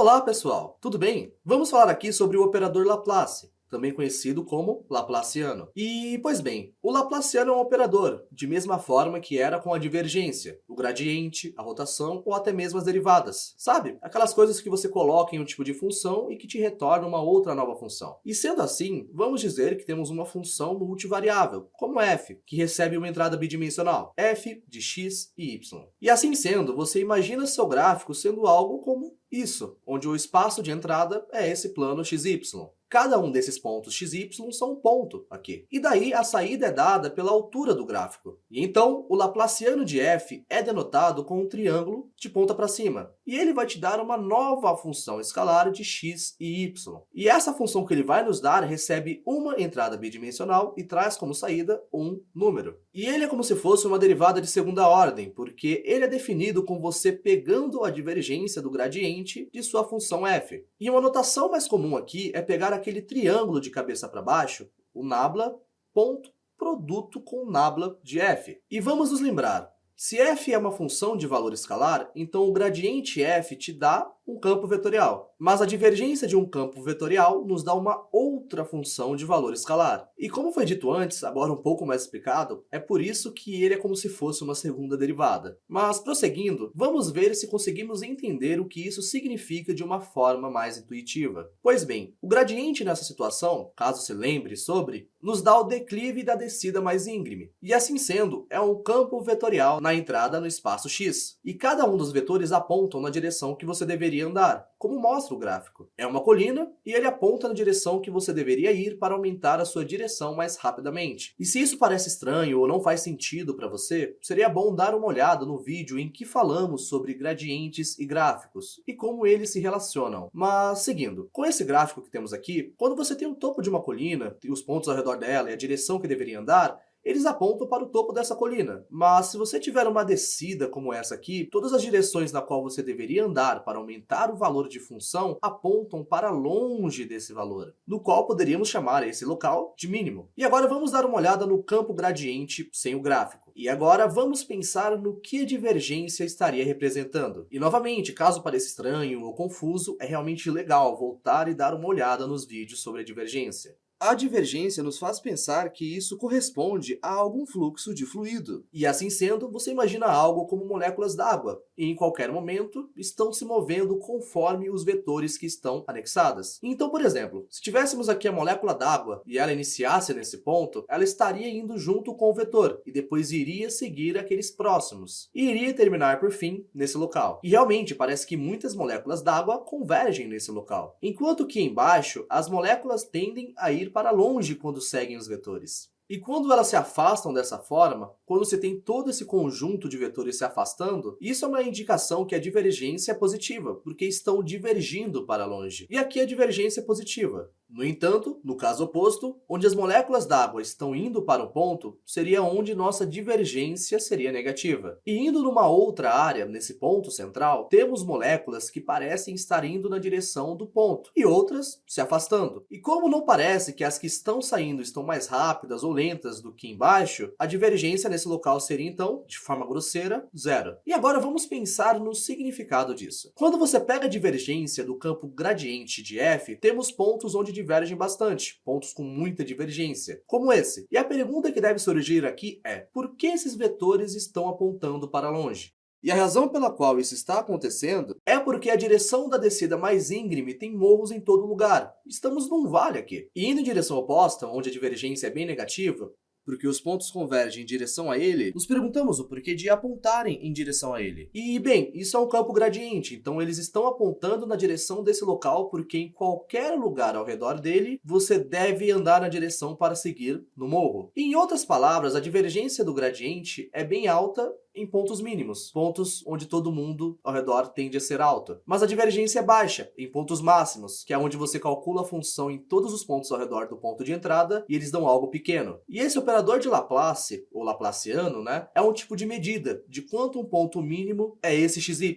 Olá pessoal, tudo bem? Vamos falar aqui sobre o operador Laplace, também conhecido como Laplaciano. E, pois bem, o Laplaciano é um operador, de mesma forma que era com a divergência, o gradiente, a rotação ou até mesmo as derivadas. Sabe? Aquelas coisas que você coloca em um tipo de função e que te retorna uma outra nova função. E sendo assim, vamos dizer que temos uma função multivariável, como f, que recebe uma entrada bidimensional, f de x e y. E assim sendo, você imagina seu gráfico sendo algo como isso, onde o espaço de entrada é esse plano xy. Cada um desses pontos xy são um ponto aqui. E daí a saída é dada pela altura do gráfico. E então o Laplaciano de f é denotado com um triângulo de ponta para cima. E ele vai te dar uma nova função escalar de x e y. E essa função que ele vai nos dar recebe uma entrada bidimensional e traz como saída um número. E ele é como se fosse uma derivada de segunda ordem, porque ele é definido com você pegando a divergência do gradiente de sua função f. E uma notação mais comum aqui é pegar aquele triângulo de cabeça para baixo, o nabla, ponto, produto com nabla de f. E vamos nos lembrar, se f é uma função de valor escalar, então o gradiente f te dá um campo vetorial. Mas a divergência de um campo vetorial nos dá uma outra função de valor escalar. E como foi dito antes, agora um pouco mais explicado, é por isso que ele é como se fosse uma segunda derivada. Mas prosseguindo, vamos ver se conseguimos entender o que isso significa de uma forma mais intuitiva. Pois bem, o gradiente nessa situação, caso se lembre sobre, nos dá o declive da descida mais íngreme. E assim sendo, é um campo vetorial na entrada no espaço x. E cada um dos vetores apontam na direção que você deveria andar, como mostra o gráfico. É uma colina e ele aponta na direção que você deveria ir para aumentar a sua direção mais rapidamente. E se isso parece estranho ou não faz sentido para você, seria bom dar uma olhada no vídeo em que falamos sobre gradientes e gráficos e como eles se relacionam. Mas seguindo, com esse gráfico que temos aqui, quando você tem o topo de uma colina e os pontos ao redor dela e a direção que deveria andar, eles apontam para o topo dessa colina. Mas se você tiver uma descida como essa aqui, todas as direções na qual você deveria andar para aumentar o valor de função apontam para longe desse valor, no qual poderíamos chamar esse local de mínimo. E agora vamos dar uma olhada no campo gradiente sem o gráfico. E agora vamos pensar no que a divergência estaria representando. E novamente, caso pareça estranho ou confuso, é realmente legal voltar e dar uma olhada nos vídeos sobre a divergência. A divergência nos faz pensar que isso corresponde a algum fluxo de fluido. E assim sendo, você imagina algo como moléculas d'água, e em qualquer momento estão se movendo conforme os vetores que estão anexadas. Então, por exemplo, se tivéssemos aqui a molécula d'água e ela iniciasse nesse ponto, ela estaria indo junto com o vetor, e depois iria seguir aqueles próximos, e iria terminar por fim nesse local. E realmente parece que muitas moléculas d'água convergem nesse local, enquanto que embaixo as moléculas tendem a ir para longe quando seguem os vetores. E quando elas se afastam dessa forma, quando você tem todo esse conjunto de vetores se afastando, isso é uma indicação que a divergência é positiva, porque estão divergindo para longe. E aqui a divergência é positiva. No entanto, no caso oposto, onde as moléculas d'água estão indo para o ponto, seria onde nossa divergência seria negativa. E indo numa outra área, nesse ponto central, temos moléculas que parecem estar indo na direção do ponto, e outras se afastando. E como não parece que as que estão saindo estão mais rápidas ou lentas do que embaixo, a divergência nesse local seria então, de forma grosseira, zero. E agora vamos pensar no significado disso. Quando você pega a divergência do campo gradiente de f, temos pontos onde divergem bastante, pontos com muita divergência, como esse. E a pergunta que deve surgir aqui é, por que esses vetores estão apontando para longe? E a razão pela qual isso está acontecendo é porque a direção da descida mais íngreme tem morros em todo lugar. Estamos num vale aqui. E indo em direção oposta, onde a divergência é bem negativa, porque os pontos convergem em direção a ele, nos perguntamos o porquê de apontarem em direção a ele. E, bem, isso é um campo gradiente, então eles estão apontando na direção desse local porque em qualquer lugar ao redor dele, você deve andar na direção para seguir no morro. Em outras palavras, a divergência do gradiente é bem alta em pontos mínimos, pontos onde todo mundo ao redor tende a ser alto. Mas a divergência é baixa em pontos máximos, que é onde você calcula a função em todos os pontos ao redor do ponto de entrada e eles dão algo pequeno. E esse operador de Laplace, ou Laplaciano, né, é um tipo de medida de quanto um ponto mínimo é esse xy.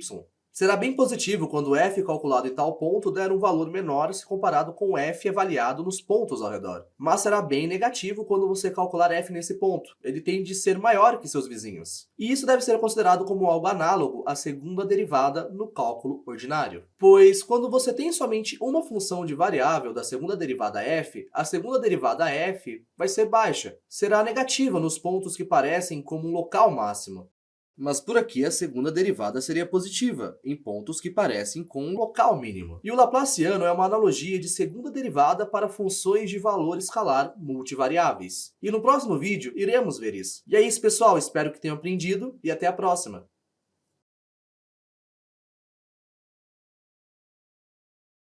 Será bem positivo quando f calculado em tal ponto der um valor menor se comparado com f avaliado nos pontos ao redor. Mas será bem negativo quando você calcular f nesse ponto. Ele tende a ser maior que seus vizinhos. E isso deve ser considerado como algo análogo à segunda derivada no cálculo ordinário. Pois quando você tem somente uma função de variável da segunda derivada f, a segunda derivada f vai ser baixa. Será negativa nos pontos que parecem como um local máximo. Mas por aqui a segunda derivada seria positiva, em pontos que parecem com um local mínimo. E o Laplaciano é uma analogia de segunda derivada para funções de valor escalar multivariáveis. E no próximo vídeo iremos ver isso. E é isso, pessoal. Espero que tenham aprendido e até a próxima.